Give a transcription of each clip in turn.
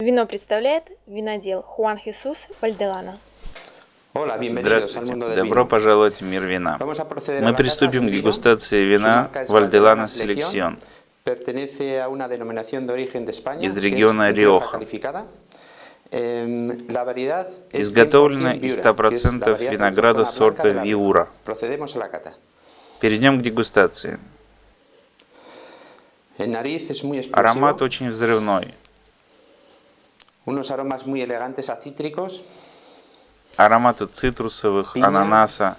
Вино представляет винодел Хуан Хисус Вальделана. Здравствуйте, добро пожаловать в мир вина. Мы приступим к дегустации вина Вальделана Селекцион из региона Риоха. Изготовлено из 100% винограда сорта Виура. Перейдем к дегустации. Аромат очень взрывной. Ароматы цитрусовых, ананаса,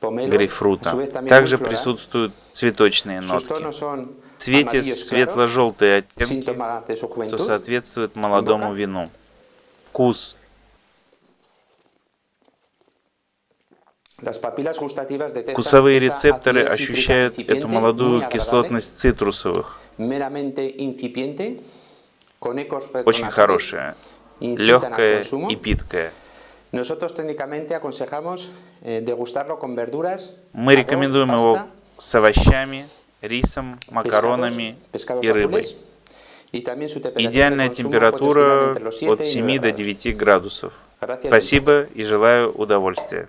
грейпфрута. Также присутствуют цветочные нотки. В цвете светло-желтые оттенки, что соответствует молодому вину. Вкус. Вкусовые рецепторы ощущают эту молодую кислотность цитрусовых. Очень хорошая, легкая и питкая. Eh, Мы рекомендуем его с овощами, рисом, макаронами и рыбой. Идеальная температура от 7 до 9 градусов. Спасибо и желаю удовольствия.